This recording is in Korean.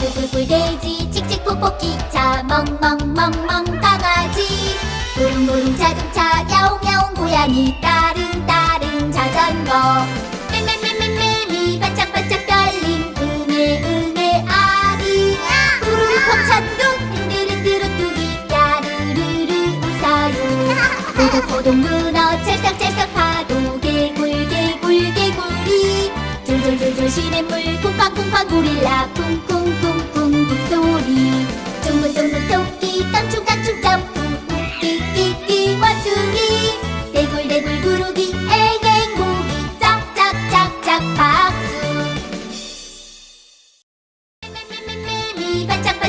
꿀꿀꿀 돼지 칙칙 폭폭 기차 멍멍멍멍 강아지. 부릉부릉 자동차 야옹야옹 고양이 따릉 따릉 자전거. 맴맴맴맴매미 반짝반짝 응애 응애 아리 우르르 콩찬둥 흔들흔들 오뚜기 야르르르 웃어요. 포동포동 문어 찰싹찰싹 파도 개굴 개굴 개구리. 줄줄줄줄 시냇물 쿵쾅쿵쾅 고릴라 목소리. 쫑긋쫑긋 토끼 깡충깡충 점프 끼끼끼 원숭이. 대굴대굴 구르기 애갱고기. 짝짝짝짝 박수. 매미 반짝